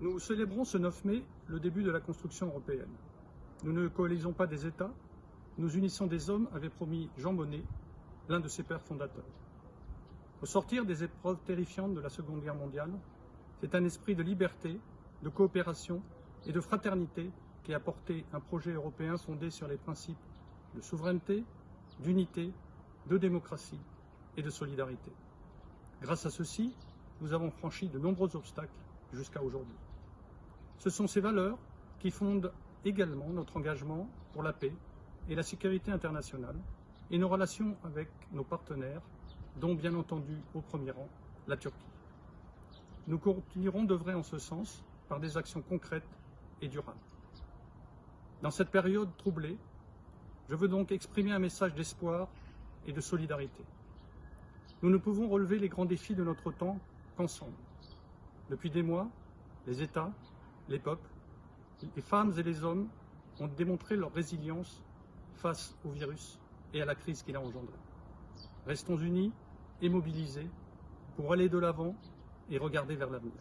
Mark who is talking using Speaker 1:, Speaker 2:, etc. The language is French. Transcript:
Speaker 1: Nous célébrons ce 9 mai le début de la construction européenne. Nous ne coalisons pas des États, nous unissons des hommes, avait promis Jean Monnet, l'un de ses pères fondateurs. Au sortir des épreuves terrifiantes de la Seconde Guerre mondiale, c'est un esprit de liberté, de coopération et de fraternité qui a porté un projet européen fondé sur les principes de souveraineté, d'unité, de démocratie et de solidarité. Grâce à ceci, nous avons franchi de nombreux obstacles jusqu'à aujourd'hui. Ce sont ces valeurs qui fondent également notre engagement pour la paix et la sécurité internationale et nos relations avec nos partenaires, dont bien entendu au premier rang la Turquie. Nous continuerons d'œuvrer en ce sens par des actions concrètes et durables. Dans cette période troublée, je veux donc exprimer un message d'espoir et de solidarité. Nous ne pouvons relever les grands défis de notre temps qu'ensemble. Depuis des mois, les États, les peuples, les femmes et les hommes ont démontré leur résilience face au virus et à la crise qu'il a engendrée. Restons unis et mobilisés pour aller de l'avant et regarder vers l'avenir.